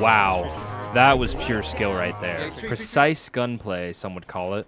Wow. That was pure skill right there. Precise gunplay, some would call it.